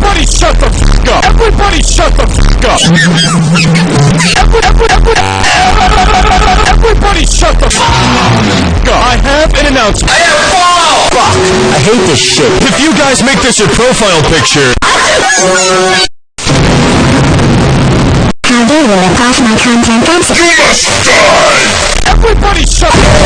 Everybody shut the f up! Everybody shut the f up! Everybody shut the f up! I have an announcement. Fuck! I hate this shit. If you guys make this your profile picture, How do you rip off my content? That's everybody shut up.